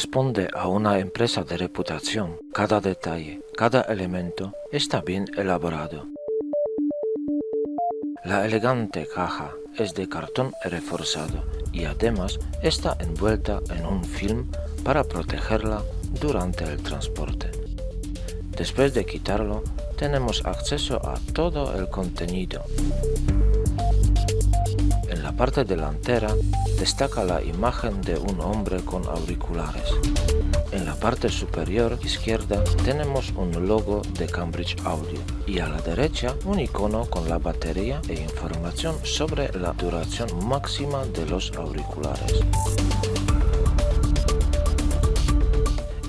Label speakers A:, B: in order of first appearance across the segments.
A: Corresponde a una empresa de reputación, cada detalle, cada elemento está bien elaborado. La elegante caja es de cartón reforzado y además está envuelta en un film para protegerla durante el transporte. Después de quitarlo, tenemos acceso a todo el contenido. Parte delantera destaca la imagen de un hombre con auriculares. En la parte superior izquierda tenemos un logo de Cambridge Audio y a la derecha un icono con la batería e información sobre la duración máxima de los auriculares.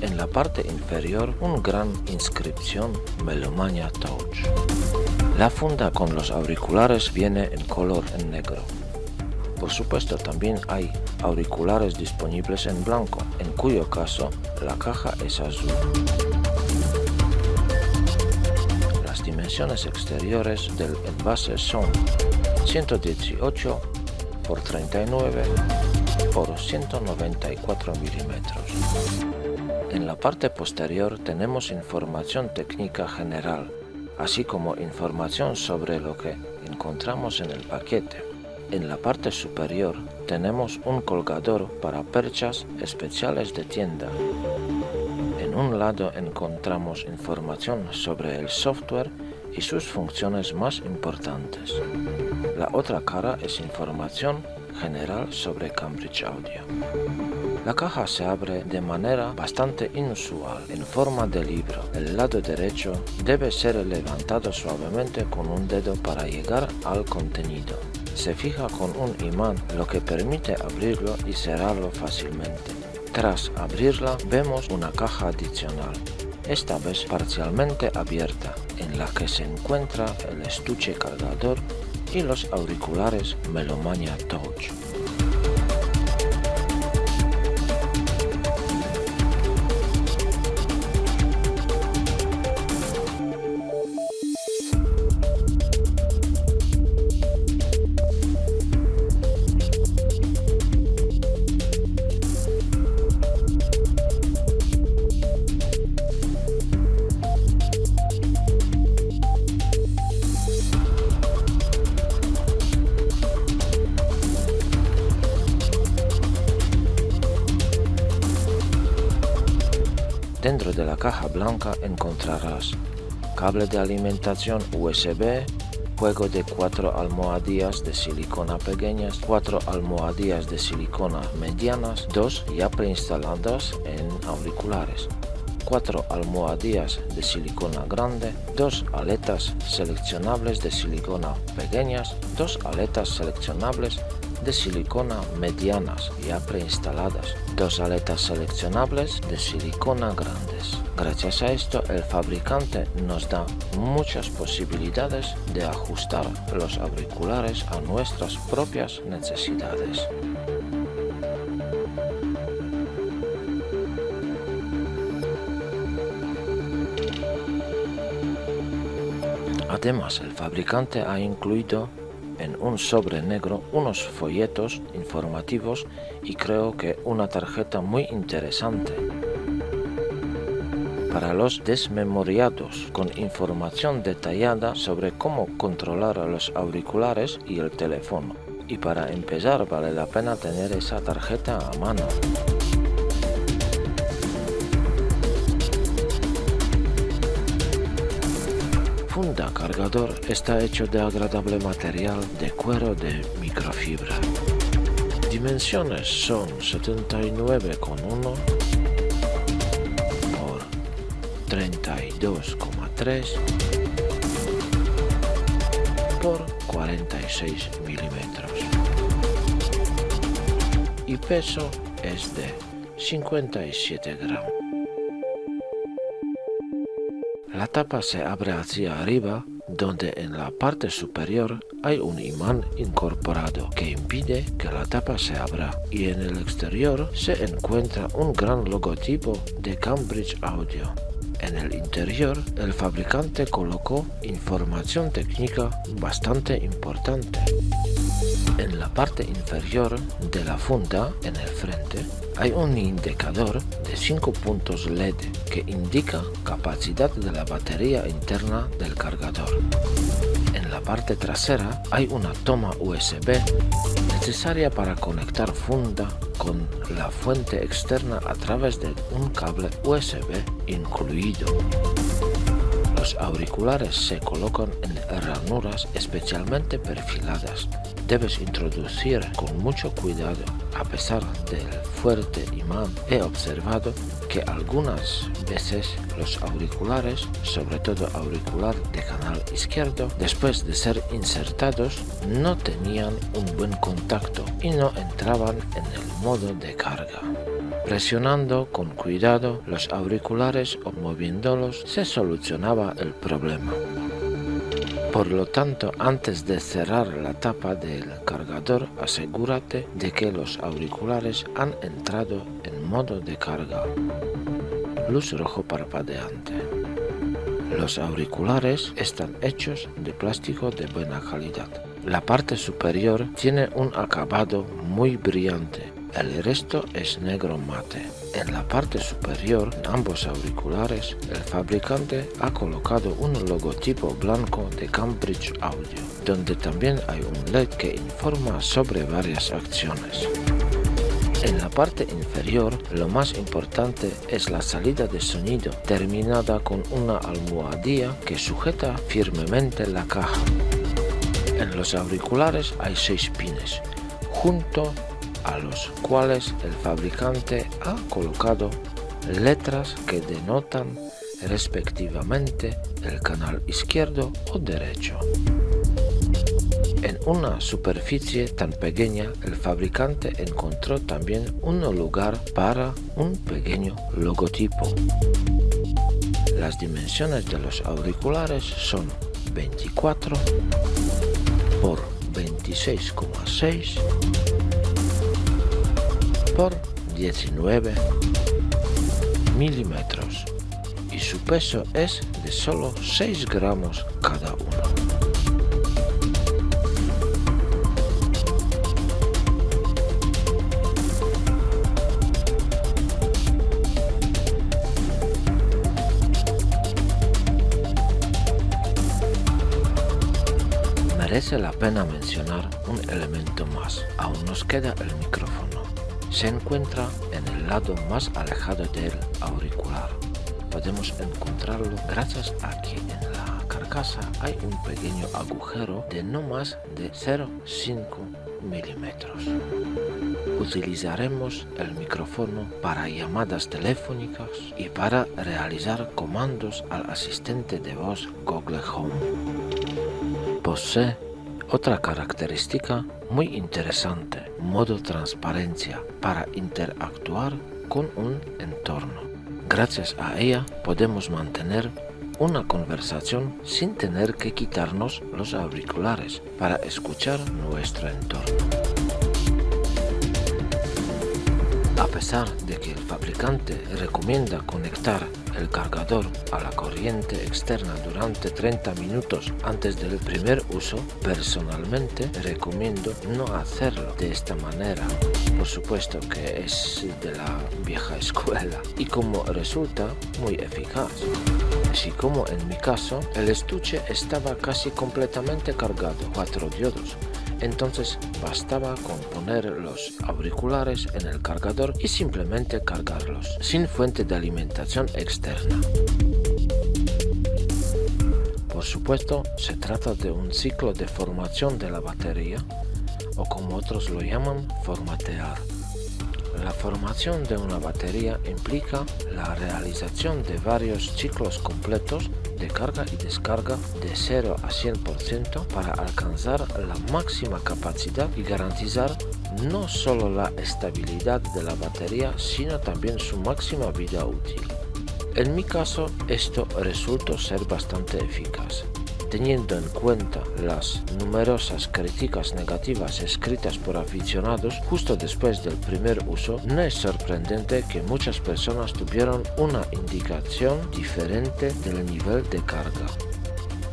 A: En la parte inferior una gran inscripción Melomania Touch. La funda con los auriculares viene en color negro. Por supuesto también hay auriculares disponibles en blanco, en cuyo caso la caja es azul. Las dimensiones exteriores del envase son 118 por 39 por 194 milímetros. En la parte posterior tenemos información técnica general, así como información sobre lo que encontramos en el paquete. En la parte superior tenemos un colgador para perchas especiales de tienda. En un lado encontramos información sobre el software y sus funciones más importantes. La otra cara es información general sobre Cambridge Audio. La caja se abre de manera bastante inusual, en forma de libro. El lado derecho debe ser levantado suavemente con un dedo para llegar al contenido se fija con un imán lo que permite abrirlo y cerrarlo fácilmente. Tras abrirla vemos una caja adicional, esta vez parcialmente abierta, en la que se encuentra el estuche cargador y los auriculares Melomania Touch. Cable de alimentación USB, juego de cuatro almohadillas de silicona pequeñas, cuatro almohadillas de silicona medianas, dos ya preinstaladas en auriculares, cuatro almohadillas de silicona grande, dos aletas seleccionables de silicona pequeñas, dos aletas seleccionables de silicona medianas ya preinstaladas, dos aletas seleccionables de silicona grandes. Gracias a esto el fabricante nos da muchas posibilidades de ajustar los auriculares a nuestras propias necesidades. Además, el fabricante ha incluido un sobre negro unos folletos informativos y creo que una tarjeta muy interesante para los desmemoriados con información detallada sobre cómo controlar los auriculares y el teléfono. Y para empezar vale la pena tener esa tarjeta a mano. Funda cargador está hecho de agradable material de cuero de microfibra. Dimensiones son 79,1 por 32,3 por 46 milímetros y peso es de 57 gramos. La tapa se abre hacia arriba, donde en la parte superior hay un imán incorporado que impide que la tapa se abra y en el exterior se encuentra un gran logotipo de Cambridge Audio. En el interior, el fabricante colocó información técnica bastante importante. En la parte inferior de la funda, en el frente, hay un indicador de 5 puntos LED que indica capacidad de la batería interna del cargador. En la parte trasera hay una toma USB necesaria para conectar funda con la fuente externa a través de un cable USB incluido. Los auriculares se colocan en ranuras especialmente perfiladas. Debes introducir con mucho cuidado. A pesar del fuerte imán, he observado que algunas veces los auriculares, sobre todo auricular de canal izquierdo, después de ser insertados, no tenían un buen contacto y no entraban en el modo de carga. Presionando con cuidado los auriculares o moviéndolos se solucionaba el problema. Por lo tanto, antes de cerrar la tapa del cargador, asegúrate de que los auriculares han entrado en modo de carga. Luz rojo parpadeante. Los auriculares están hechos de plástico de buena calidad. La parte superior tiene un acabado muy brillante el resto es negro mate. En la parte superior de ambos auriculares, el fabricante ha colocado un logotipo blanco de Cambridge Audio, donde también hay un LED que informa sobre varias acciones. En la parte inferior, lo más importante es la salida de sonido, terminada con una almohadilla que sujeta firmemente la caja. En los auriculares hay seis pines, junto a los cuales el fabricante ha colocado letras que denotan respectivamente el canal izquierdo o derecho. En una superficie tan pequeña, el fabricante encontró también un lugar para un pequeño logotipo. Las dimensiones de los auriculares son 24 por 26,6 por 19 milímetros y su peso es de solo 6 gramos cada uno. Merece la pena mencionar un elemento más, aún nos queda el micrófono se encuentra en el lado más alejado del auricular. Podemos encontrarlo gracias a que en la carcasa hay un pequeño agujero de no más de 0,5 milímetros. Utilizaremos el micrófono para llamadas telefónicas y para realizar comandos al asistente de voz Google Home. Posee otra característica muy interesante, modo transparencia para interactuar con un entorno. Gracias a ella podemos mantener una conversación sin tener que quitarnos los auriculares para escuchar nuestro entorno. A pesar fabricante recomienda conectar el cargador a la corriente externa durante 30 minutos antes del primer uso, personalmente recomiendo no hacerlo de esta manera. Por supuesto que es de la vieja escuela y como resulta muy eficaz. Así como en mi caso, el estuche estaba casi completamente cargado, cuatro diodos, entonces bastaba con poner los auriculares en el cargador y simplemente cargarlos, sin fuente de alimentación externa. Por supuesto, se trata de un ciclo de formación de la batería, o como otros lo llaman, formatear. La formación de una batería implica la realización de varios ciclos completos de carga y descarga de 0 a 100% para alcanzar la máxima capacidad y garantizar no solo la estabilidad de la batería, sino también su máxima vida útil. En mi caso, esto resultó ser bastante eficaz. Teniendo en cuenta las numerosas críticas negativas escritas por aficionados justo después del primer uso, no es sorprendente que muchas personas tuvieron una indicación diferente del nivel de carga.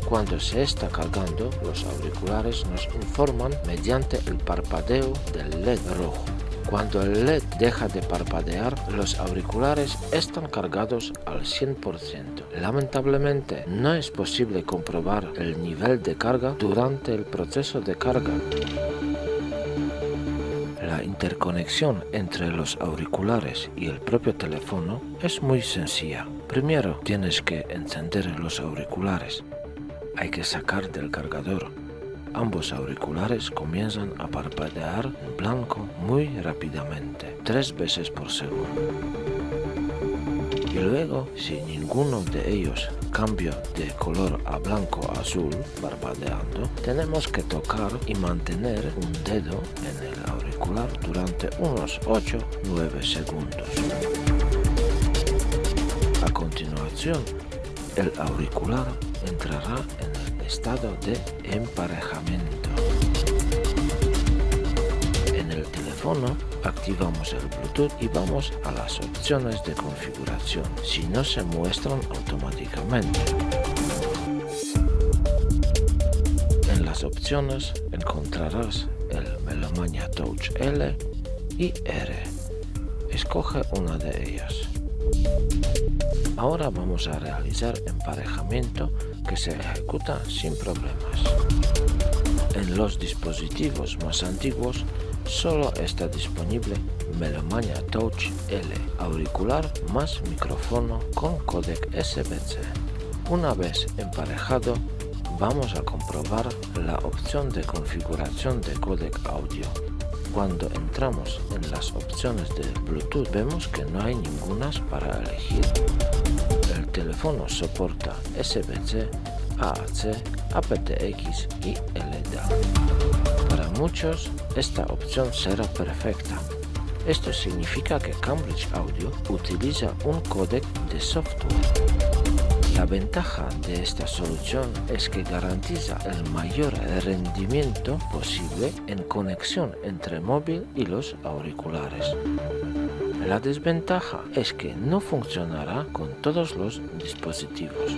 A: Cuando se está cargando, los auriculares nos informan mediante el parpadeo del LED rojo. Cuando el LED deja de parpadear, los auriculares están cargados al 100%. Lamentablemente, no es posible comprobar el nivel de carga durante el proceso de carga. La interconexión entre los auriculares y el propio teléfono es muy sencilla. Primero tienes que encender los auriculares. Hay que sacar del cargador Ambos auriculares comienzan a parpadear en blanco muy rápidamente, tres veces por segundo. Y luego, si ninguno de ellos cambia de color a blanco azul parpadeando, tenemos que tocar y mantener un dedo en el auricular durante unos 8-9 segundos. A continuación, el auricular entrará en estado de emparejamiento. En el teléfono activamos el Bluetooth y vamos a las opciones de configuración, si no se muestran automáticamente. En las opciones encontrarás el Melomania Touch L y R. Escoge una de ellas. Ahora vamos a realizar emparejamiento que se ejecuta sin problemas. En los dispositivos más antiguos solo está disponible Melomania Touch L, auricular más micrófono con codec SBC. Una vez emparejado, vamos a comprobar la opción de configuración de codec audio. Cuando entramos en las opciones de Bluetooth vemos que no hay ninguna para elegir teléfono soporta SBC, AAC, aptX y LDAC. Para muchos, esta opción será perfecta. Esto significa que Cambridge Audio utiliza un códec de software. La ventaja de esta solución es que garantiza el mayor rendimiento posible en conexión entre móvil y los auriculares. La desventaja es que no funcionará con todos los dispositivos.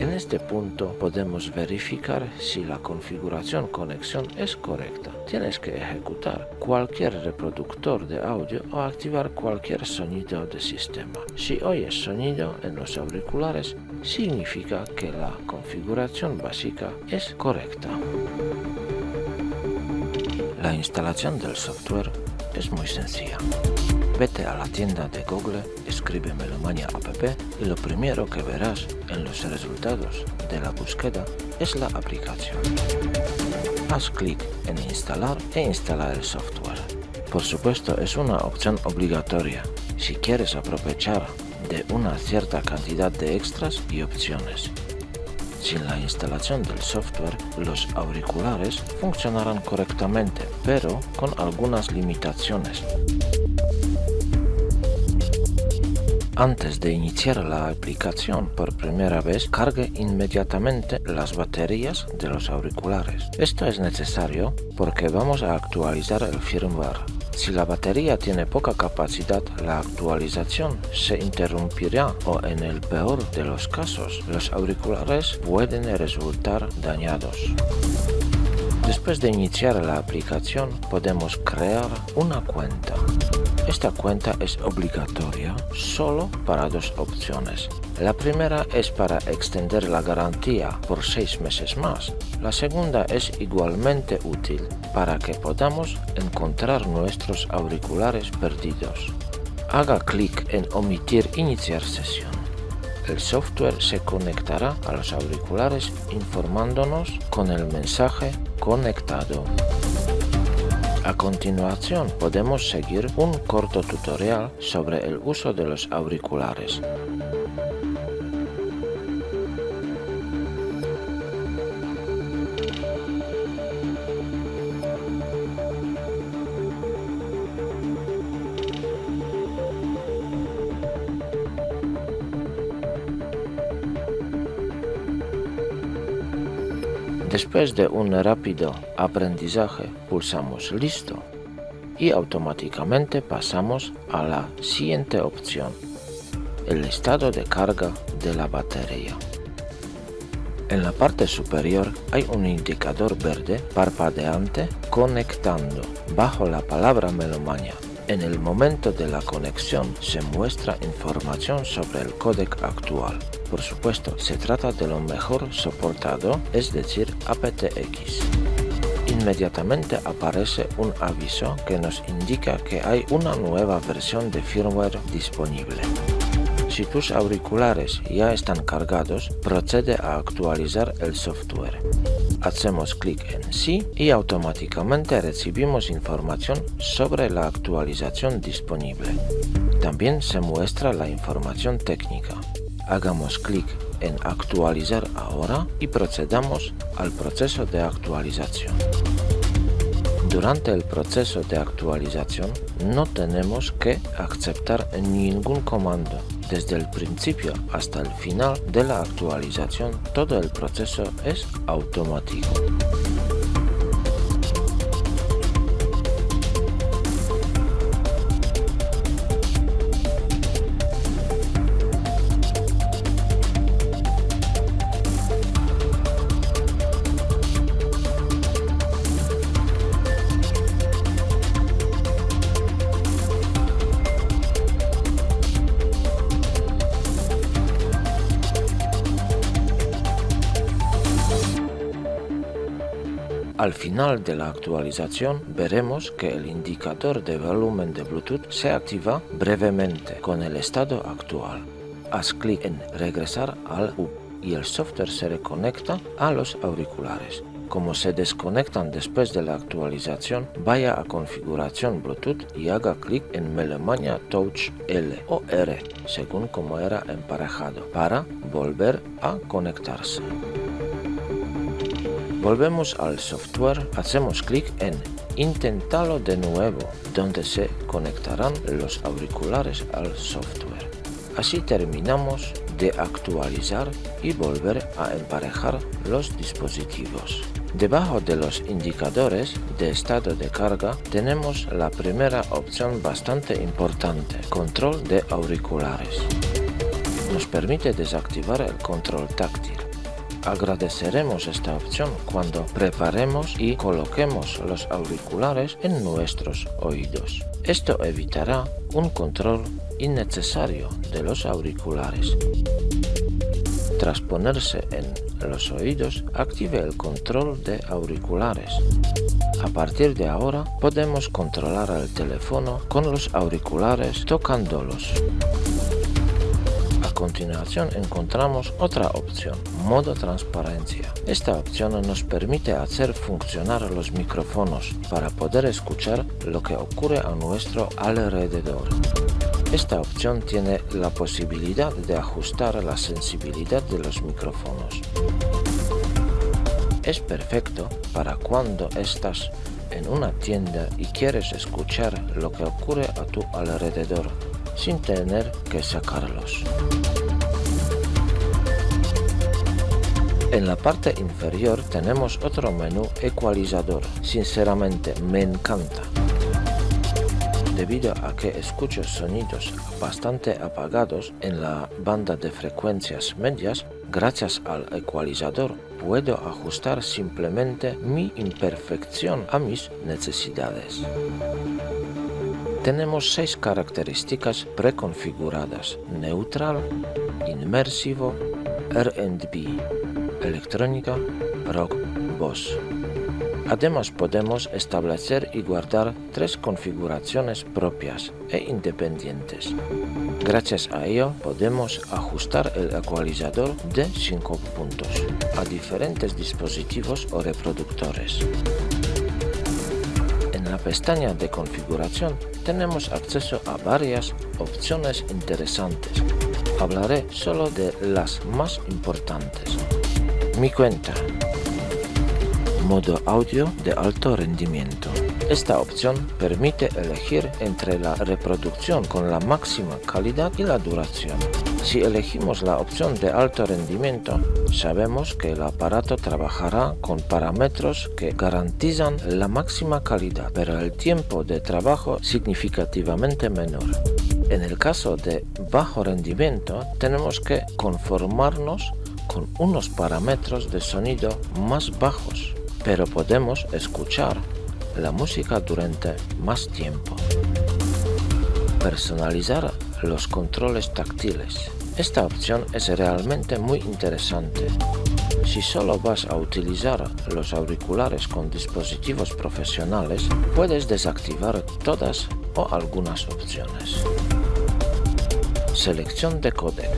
A: En este punto podemos verificar si la configuración conexión es correcta. Tienes que ejecutar cualquier reproductor de audio o activar cualquier sonido de sistema. Si oyes sonido en los auriculares, significa que la configuración básica es correcta. La instalación del software es muy sencilla. Vete a la tienda de Google, escribe Melomania app y lo primero que verás en los resultados de la búsqueda es la aplicación. Haz clic en instalar e instalar el software. Por supuesto es una opción obligatoria si quieres aprovechar de una cierta cantidad de extras y opciones. Sin la instalación del software, los auriculares funcionarán correctamente, pero con algunas limitaciones. Antes de iniciar la aplicación por primera vez, cargue inmediatamente las baterías de los auriculares. Esto es necesario porque vamos a actualizar el firmware. Si la batería tiene poca capacidad, la actualización se interrumpirá o en el peor de los casos, los auriculares pueden resultar dañados. Después de iniciar la aplicación, podemos crear una cuenta. Esta cuenta es obligatoria solo para dos opciones. La primera es para extender la garantía por seis meses más. La segunda es igualmente útil para que podamos encontrar nuestros auriculares perdidos. Haga clic en omitir iniciar sesión. El software se conectará a los auriculares informándonos con el mensaje conectado. A continuación podemos seguir un corto tutorial sobre el uso de los auriculares. Después de un rápido aprendizaje pulsamos listo y automáticamente pasamos a la siguiente opción, el estado de carga de la batería. En la parte superior hay un indicador verde parpadeante conectando bajo la palabra Melomania. En el momento de la conexión se muestra información sobre el códec actual. Por supuesto, se trata de lo mejor soportado, es decir, aptX. Inmediatamente aparece un aviso que nos indica que hay una nueva versión de firmware disponible. Si tus auriculares ya están cargados, procede a actualizar el software. Hacemos clic en Sí y automáticamente recibimos información sobre la actualización disponible. También se muestra la información técnica. Hagamos clic en Actualizar ahora y procedamos al proceso de actualización. Durante el proceso de actualización no tenemos que aceptar ningún comando. Desde el principio hasta el final de la actualización todo el proceso es automático. Al final de la actualización veremos que el indicador de volumen de Bluetooth se activa brevemente con el estado actual. Haz clic en regresar al U y el software se reconecta a los auriculares. Como se desconectan después de la actualización, vaya a configuración Bluetooth y haga clic en Melemania Touch L o R, según como era emparejado, para volver a conectarse. Volvemos al software, hacemos clic en Intentarlo de nuevo, donde se conectarán los auriculares al software. Así terminamos de actualizar y volver a emparejar los dispositivos. Debajo de los indicadores de estado de carga tenemos la primera opción bastante importante, control de auriculares. Nos permite desactivar el control táctil. Agradeceremos esta opción cuando preparemos y coloquemos los auriculares en nuestros oídos. Esto evitará un control innecesario de los auriculares. Tras ponerse en los oídos, active el control de auriculares. A partir de ahora podemos controlar el teléfono con los auriculares tocándolos continuación encontramos otra opción, modo transparencia. Esta opción nos permite hacer funcionar los micrófonos para poder escuchar lo que ocurre a nuestro alrededor. Esta opción tiene la posibilidad de ajustar la sensibilidad de los micrófonos. Es perfecto para cuando estás en una tienda y quieres escuchar lo que ocurre a tu alrededor sin tener que sacarlos. En la parte inferior tenemos otro menú ecualizador. Sinceramente me encanta. Debido a que escucho sonidos bastante apagados en la banda de frecuencias medias, gracias al ecualizador puedo ajustar simplemente mi imperfección a mis necesidades. Tenemos seis características preconfiguradas, neutral, inmersivo, R&B, electrónica, rock, voz. Además podemos establecer y guardar tres configuraciones propias e independientes. Gracias a ello podemos ajustar el ecualizador de 5 puntos a diferentes dispositivos o reproductores. En la pestaña de configuración tenemos acceso a varias opciones interesantes. Hablaré solo de las más importantes. Mi cuenta. Modo audio de alto rendimiento. Esta opción permite elegir entre la reproducción con la máxima calidad y la duración. Si elegimos la opción de alto rendimiento, sabemos que el aparato trabajará con parámetros que garantizan la máxima calidad, pero el tiempo de trabajo significativamente menor. En el caso de bajo rendimiento, tenemos que conformarnos con unos parámetros de sonido más bajos, pero podemos escuchar la música durante más tiempo. Personalizar los controles táctiles. Esta opción es realmente muy interesante. Si solo vas a utilizar los auriculares con dispositivos profesionales, puedes desactivar todas o algunas opciones. Selección de codec.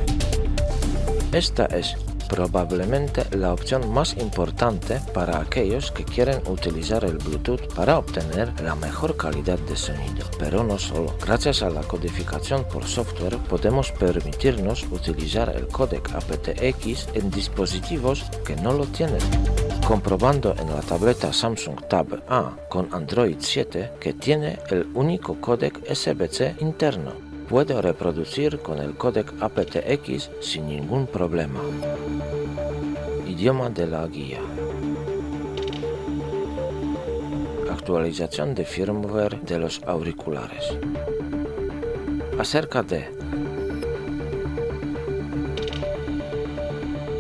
A: Esta es probablemente la opción más importante para aquellos que quieren utilizar el Bluetooth para obtener la mejor calidad de sonido. Pero no solo. Gracias a la codificación por software podemos permitirnos utilizar el codec aptX en dispositivos que no lo tienen comprobando en la tableta Samsung Tab A con Android 7 que tiene el único codec SBC interno puedo reproducir con el codec aptX sin ningún problema. Idioma de la guía. Actualización de firmware de los auriculares. Acerca de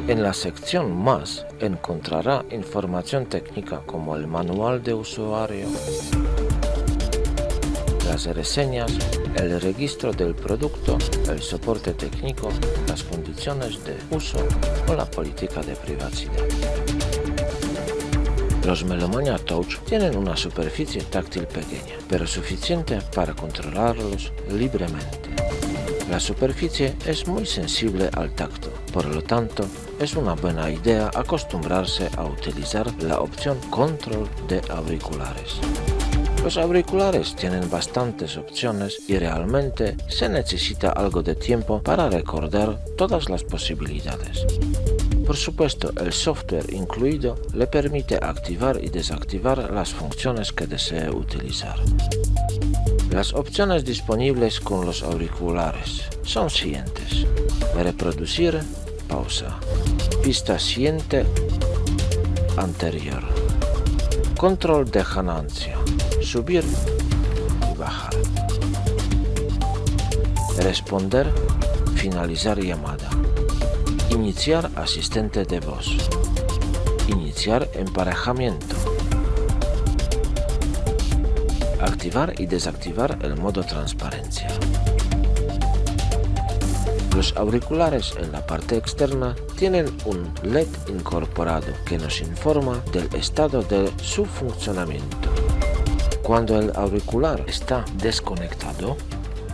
A: En la sección Más encontrará información técnica como el manual de usuario, las reseñas, el registro del producto, el soporte técnico, las condiciones de uso o la política de privacidad. Los Melomania Touch tienen una superficie táctil pequeña, pero suficiente para controlarlos libremente. La superficie es muy sensible al tacto, por lo tanto, es una buena idea acostumbrarse a utilizar la opción Control de auriculares. Los auriculares tienen bastantes opciones y realmente se necesita algo de tiempo para recordar todas las posibilidades. Por supuesto, el software incluido le permite activar y desactivar las funciones que desee utilizar. Las opciones disponibles con los auriculares son siguientes. Reproducir, pausa. Pista siguiente, anterior. Control de ganancia subir y bajar. Responder, finalizar llamada. Iniciar asistente de voz. Iniciar emparejamiento. Activar y desactivar el modo transparencia. Los auriculares en la parte externa tienen un LED incorporado que nos informa del estado de su funcionamiento. Cuando el auricular está desconectado,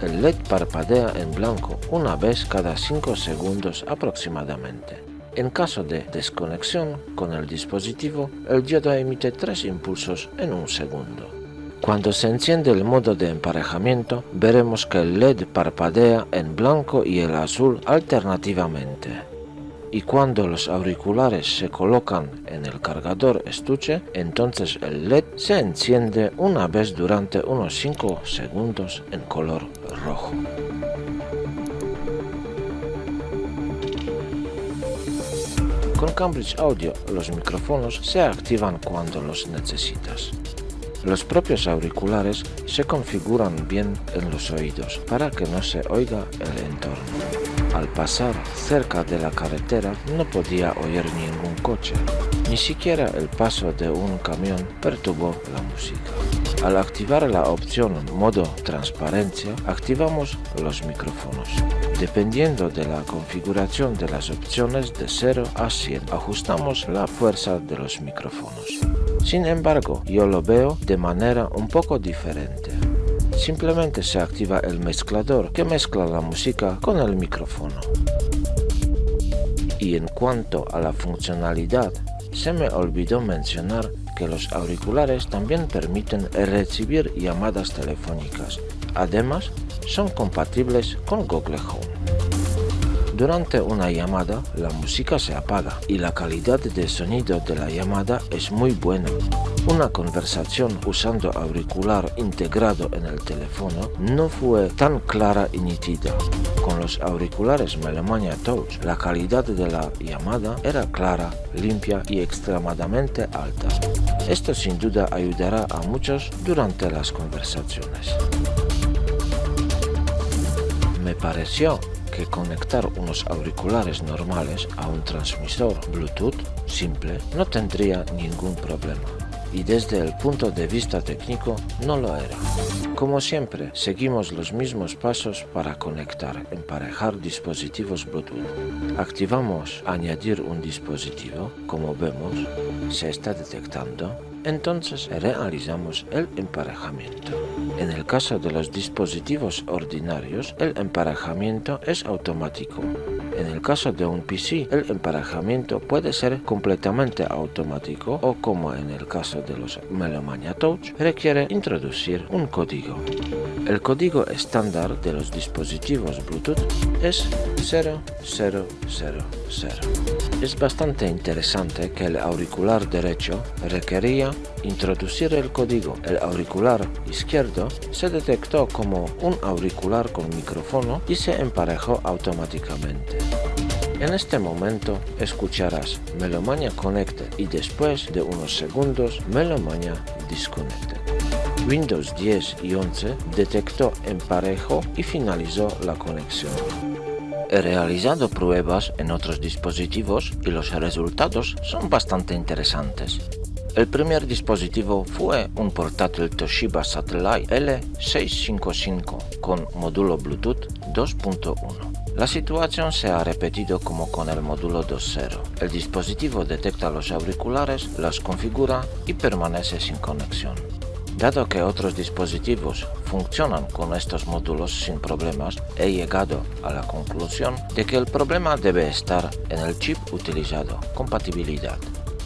A: el LED parpadea en blanco una vez cada 5 segundos aproximadamente. En caso de desconexión con el dispositivo, el diodo emite tres impulsos en un segundo. Cuando se enciende el modo de emparejamiento, veremos que el LED parpadea en blanco y el azul alternativamente y cuando los auriculares se colocan en el cargador estuche, entonces el LED se enciende una vez durante unos 5 segundos en color rojo. Con Cambridge Audio los micrófonos se activan cuando los necesitas. Los propios auriculares se configuran bien en los oídos para que no se oiga el entorno. Al pasar cerca de la carretera no podía oír ningún coche, ni siquiera el paso de un camión perturbó la música. Al activar la opción modo transparencia, activamos los micrófonos. Dependiendo de la configuración de las opciones de 0 a 100, ajustamos la fuerza de los micrófonos. Sin embargo, yo lo veo de manera un poco diferente simplemente se activa el mezclador que mezcla la música con el micrófono. Y en cuanto a la funcionalidad, se me olvidó mencionar que los auriculares también permiten recibir llamadas telefónicas. Además, son compatibles con Google Home. Durante una llamada, la música se apaga y la calidad de sonido de la llamada es muy buena. Una conversación usando auricular integrado en el teléfono no fue tan clara y nítida. Con los auriculares Melomania Touch, la calidad de la llamada era clara, limpia y extremadamente alta. Esto sin duda ayudará a muchos durante las conversaciones. Me pareció que conectar unos auriculares normales a un transmisor Bluetooth simple no tendría ningún problema y desde el punto de vista técnico no lo era. Como siempre, seguimos los mismos pasos para conectar, emparejar dispositivos Bluetooth. Activamos añadir un dispositivo, como vemos, se está detectando, entonces realizamos el emparejamiento. En el caso de los dispositivos ordinarios, el emparejamiento es automático. En el caso de un PC, el emparejamiento puede ser completamente automático o como en el caso de los Melomania Touch, requiere introducir un código. El código estándar de los dispositivos Bluetooth es 0000. Es bastante interesante que el auricular derecho requería introducir el código. El auricular izquierdo se detectó como un auricular con micrófono y se emparejó automáticamente. En este momento escucharás Melomania Connected y después de unos segundos Melomania Disconnected. Windows 10 y 11 detectó emparejo y finalizó la conexión. He realizado pruebas en otros dispositivos y los resultados son bastante interesantes. El primer dispositivo fue un portátil Toshiba Satellite L655 con módulo Bluetooth 2.1. La situación se ha repetido como con el módulo 2.0. El dispositivo detecta los auriculares, los configura y permanece sin conexión. Dado que otros dispositivos funcionan con estos módulos sin problemas, he llegado a la conclusión de que el problema debe estar en el chip utilizado, compatibilidad.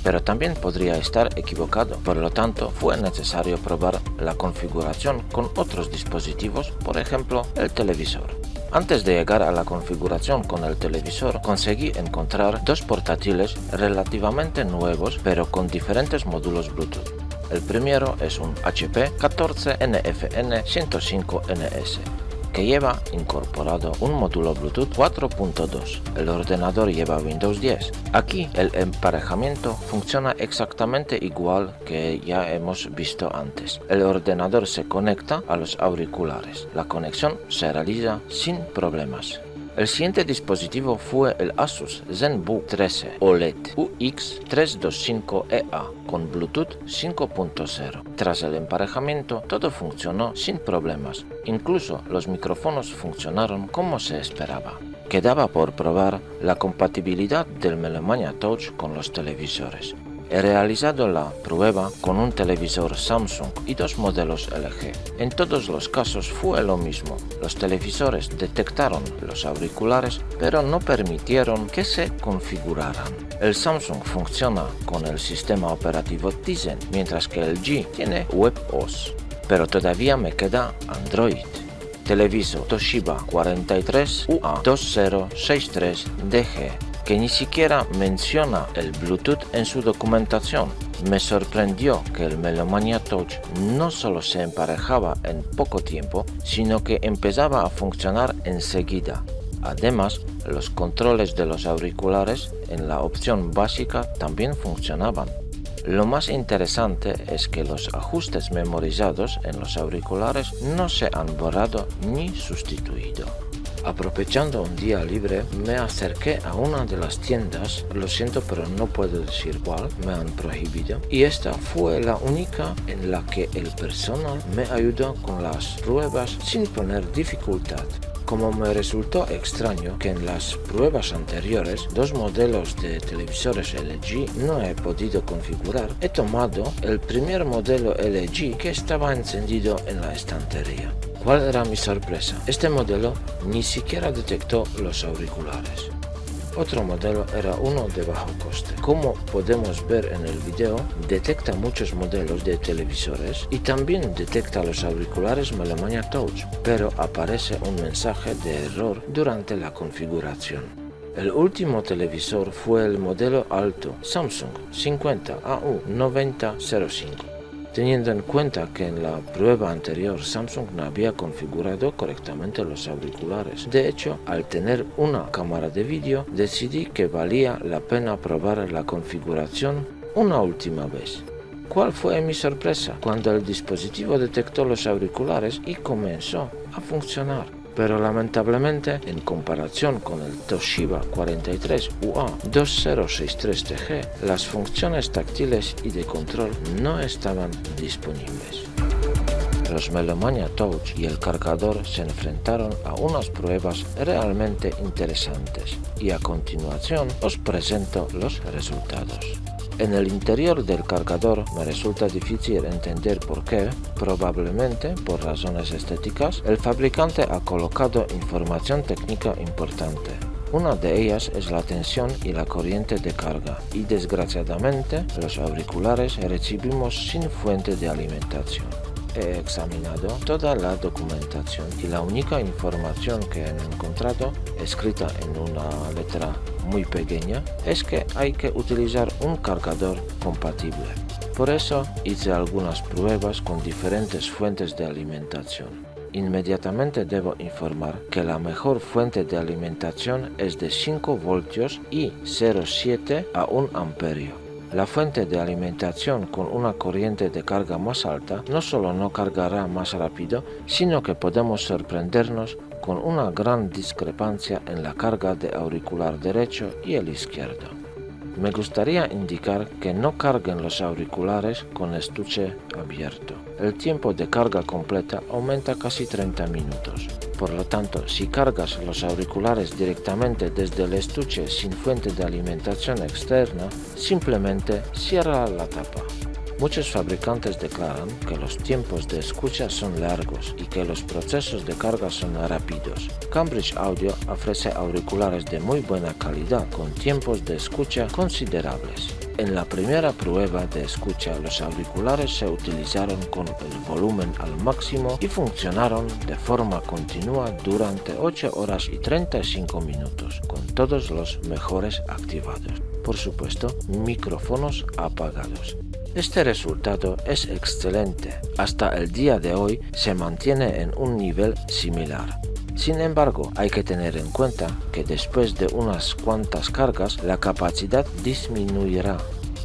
A: Pero también podría estar equivocado, por lo tanto fue necesario probar la configuración con otros dispositivos, por ejemplo el televisor. Antes de llegar a la configuración con el televisor, conseguí encontrar dos portátiles relativamente nuevos pero con diferentes módulos Bluetooth. El primero es un HP 14NFN105NS que lleva incorporado un módulo Bluetooth 4.2. El ordenador lleva Windows 10. Aquí el emparejamiento funciona exactamente igual que ya hemos visto antes. El ordenador se conecta a los auriculares. La conexión se realiza sin problemas. El siguiente dispositivo fue el Asus ZenBook 13 OLED UX325EA con Bluetooth 5.0. Tras el emparejamiento, todo funcionó sin problemas, incluso los micrófonos funcionaron como se esperaba. Quedaba por probar la compatibilidad del Melomania Touch con los televisores. He realizado la prueba con un televisor Samsung y dos modelos LG. En todos los casos fue lo mismo. Los televisores detectaron los auriculares pero no permitieron que se configuraran. El Samsung funciona con el sistema operativo Tizen mientras que el G tiene WebOS. Pero todavía me queda Android. Televisor Toshiba 43UA2063DG que ni siquiera menciona el Bluetooth en su documentación. Me sorprendió que el Melomania Touch no solo se emparejaba en poco tiempo, sino que empezaba a funcionar enseguida. Además, los controles de los auriculares en la opción básica también funcionaban. Lo más interesante es que los ajustes memorizados en los auriculares no se han borrado ni sustituido. Aprovechando un día libre, me acerqué a una de las tiendas, lo siento pero no puedo decir cuál, me han prohibido, y esta fue la única en la que el personal me ayudó con las pruebas sin poner dificultad. Como me resultó extraño que en las pruebas anteriores dos modelos de televisores LG no he podido configurar, he tomado el primer modelo LG que estaba encendido en la estantería. ¿Cuál era mi sorpresa? Este modelo ni siquiera detectó los auriculares. Otro modelo era uno de bajo coste. Como podemos ver en el video, detecta muchos modelos de televisores y también detecta los auriculares Melomania Touch, pero aparece un mensaje de error durante la configuración. El último televisor fue el modelo alto Samsung 50AU9005. Teniendo en cuenta que en la prueba anterior Samsung no había configurado correctamente los auriculares. De hecho, al tener una cámara de vídeo, decidí que valía la pena probar la configuración una última vez. ¿Cuál fue mi sorpresa cuando el dispositivo detectó los auriculares y comenzó a funcionar? Pero lamentablemente, en comparación con el Toshiba 43 UA2063TG, las funciones táctiles y de control no estaban disponibles. Los Melomania Touch y el cargador se enfrentaron a unas pruebas realmente interesantes y a continuación os presento los resultados. En el interior del cargador me resulta difícil entender por qué, probablemente por razones estéticas, el fabricante ha colocado información técnica importante. Una de ellas es la tensión y la corriente de carga y desgraciadamente los auriculares recibimos sin fuente de alimentación. He examinado toda la documentación y la única información que he encontrado, escrita en una letra muy pequeña, es que hay que utilizar un cargador compatible. Por eso hice algunas pruebas con diferentes fuentes de alimentación. Inmediatamente debo informar que la mejor fuente de alimentación es de 5 voltios y 0,7 a 1 amperio. La fuente de alimentación con una corriente de carga más alta no solo no cargará más rápido, sino que podemos sorprendernos con una gran discrepancia en la carga de auricular derecho y el izquierdo. Me gustaría indicar que no carguen los auriculares con estuche abierto. El tiempo de carga completa aumenta casi 30 minutos. Por lo tanto, si cargas los auriculares directamente desde el estuche sin fuente de alimentación externa, simplemente cierra la tapa. Muchos fabricantes declaran que los tiempos de escucha son largos y que los procesos de carga son rápidos. Cambridge Audio ofrece auriculares de muy buena calidad con tiempos de escucha considerables. En la primera prueba de escucha los auriculares se utilizaron con el volumen al máximo y funcionaron de forma continua durante 8 horas y 35 minutos con todos los mejores activados. Por supuesto, micrófonos apagados. Este resultado es excelente. Hasta el día de hoy se mantiene en un nivel similar. Sin embargo, hay que tener en cuenta que después de unas cuantas cargas la capacidad disminuirá,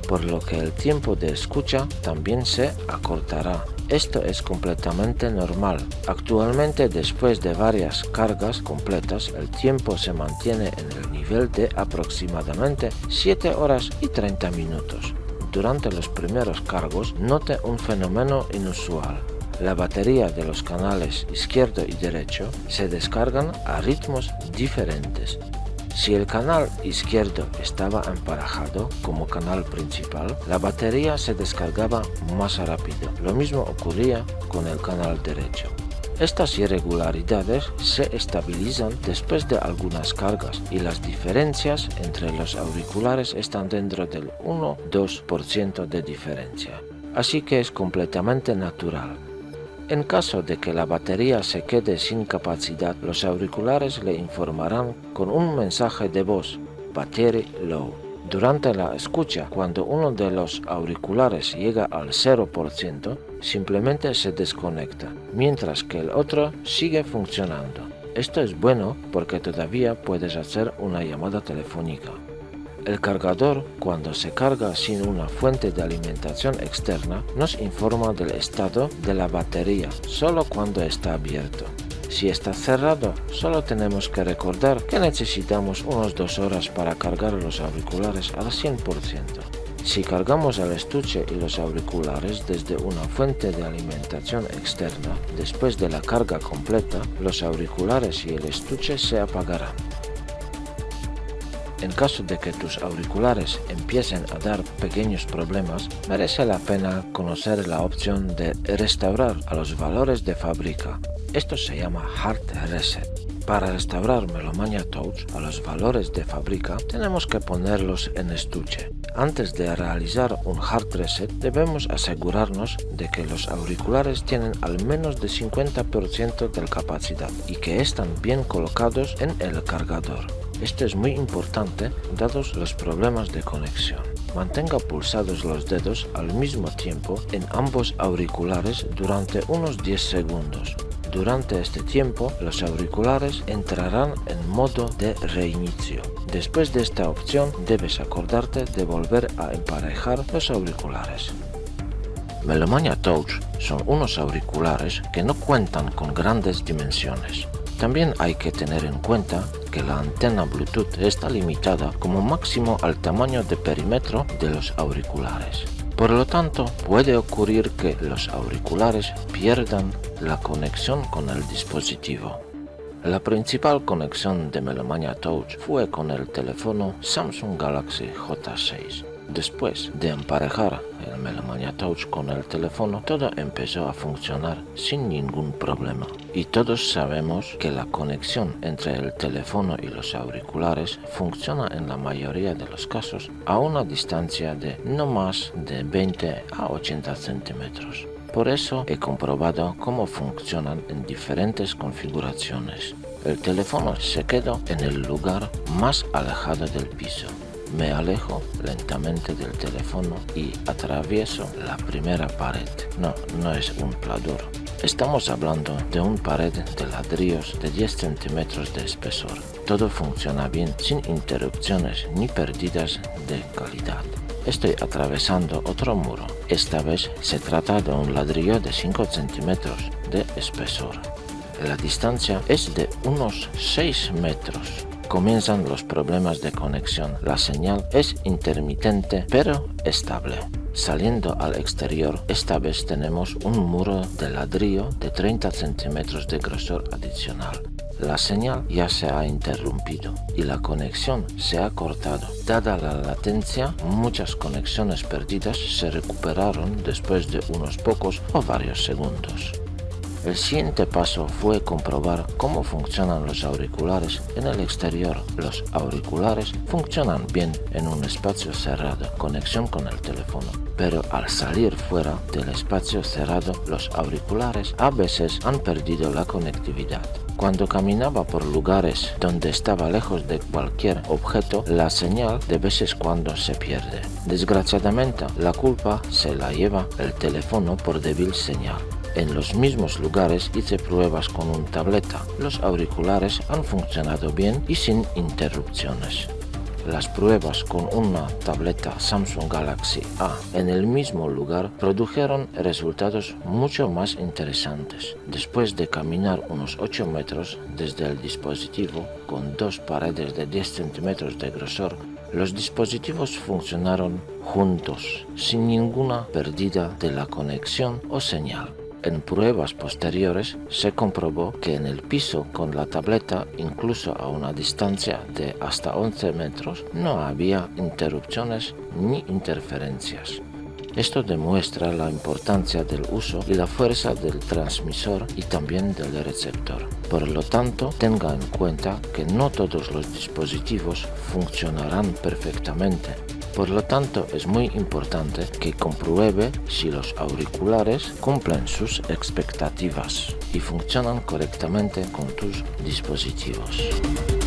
A: por lo que el tiempo de escucha también se acortará. Esto es completamente normal. Actualmente después de varias cargas completas el tiempo se mantiene en el nivel de aproximadamente 7 horas y 30 minutos durante los primeros cargos note un fenómeno inusual. La batería de los canales izquierdo y derecho se descargan a ritmos diferentes. Si el canal izquierdo estaba emparejado como canal principal, la batería se descargaba más rápido. Lo mismo ocurría con el canal derecho. Estas irregularidades se estabilizan después de algunas cargas y las diferencias entre los auriculares están dentro del 1-2% de diferencia. Así que es completamente natural. En caso de que la batería se quede sin capacidad, los auriculares le informarán con un mensaje de voz, Battery Low. Durante la escucha, cuando uno de los auriculares llega al 0%, simplemente se desconecta, mientras que el otro sigue funcionando. Esto es bueno porque todavía puedes hacer una llamada telefónica. El cargador, cuando se carga sin una fuente de alimentación externa, nos informa del estado de la batería solo cuando está abierto. Si está cerrado, solo tenemos que recordar que necesitamos unas dos horas para cargar los auriculares al 100%. Si cargamos el estuche y los auriculares desde una fuente de alimentación externa, después de la carga completa, los auriculares y el estuche se apagarán. En caso de que tus auriculares empiecen a dar pequeños problemas, merece la pena conocer la opción de restaurar a los valores de fábrica esto se llama Hard Reset. Para restaurar Melomania Touch a los valores de fábrica, tenemos que ponerlos en estuche. Antes de realizar un hard reset, debemos asegurarnos de que los auriculares tienen al menos de 50% de capacidad y que están bien colocados en el cargador. Esto es muy importante dados los problemas de conexión. Mantenga pulsados los dedos al mismo tiempo en ambos auriculares durante unos 10 segundos. Durante este tiempo, los auriculares entrarán en modo de reinicio. Después de esta opción, debes acordarte de volver a emparejar los auriculares. Melomania Touch son unos auriculares que no cuentan con grandes dimensiones. También hay que tener en cuenta que la antena Bluetooth está limitada como máximo al tamaño de perímetro de los auriculares. Por lo tanto, puede ocurrir que los auriculares pierdan la conexión con el dispositivo. La principal conexión de Melomania Touch fue con el teléfono Samsung Galaxy J6. Después de emparejar el Melomania Touch con el teléfono, todo empezó a funcionar sin ningún problema. Y todos sabemos que la conexión entre el teléfono y los auriculares funciona en la mayoría de los casos a una distancia de no más de 20 a 80 centímetros. Por eso he comprobado cómo funcionan en diferentes configuraciones. El teléfono se quedó en el lugar más alejado del piso me alejo lentamente del teléfono y atravieso la primera pared. No, no es un pladur. Estamos hablando de un pared de ladrillos de 10 centímetros de espesor. Todo funciona bien sin interrupciones ni pérdidas de calidad. Estoy atravesando otro muro. Esta vez se trata de un ladrillo de 5 centímetros de espesor. La distancia es de unos 6 metros comienzan los problemas de conexión. La señal es intermitente pero estable. Saliendo al exterior, esta vez tenemos un muro de ladrillo de 30 centímetros de grosor adicional. La señal ya se ha interrumpido y la conexión se ha cortado. Dada la latencia, muchas conexiones perdidas se recuperaron después de unos pocos o varios segundos. El siguiente paso fue comprobar cómo funcionan los auriculares en el exterior. Los auriculares funcionan bien en un espacio cerrado, conexión con el teléfono. Pero al salir fuera del espacio cerrado, los auriculares a veces han perdido la conectividad. Cuando caminaba por lugares donde estaba lejos de cualquier objeto, la señal de veces cuando se pierde. Desgraciadamente, la culpa se la lleva el teléfono por débil señal. En los mismos lugares hice pruebas con un tableta. Los auriculares han funcionado bien y sin interrupciones. Las pruebas con una tableta Samsung Galaxy A en el mismo lugar produjeron resultados mucho más interesantes. Después de caminar unos 8 metros desde el dispositivo con dos paredes de 10 centímetros de grosor, los dispositivos funcionaron juntos, sin ninguna pérdida de la conexión o señal. En pruebas posteriores se comprobó que en el piso con la tableta, incluso a una distancia de hasta 11 metros, no había interrupciones ni interferencias. Esto demuestra la importancia del uso y la fuerza del transmisor y también del receptor. Por lo tanto, tenga en cuenta que no todos los dispositivos funcionarán perfectamente por lo tanto, es muy importante que compruebe si los auriculares cumplen sus expectativas y funcionan correctamente con tus dispositivos.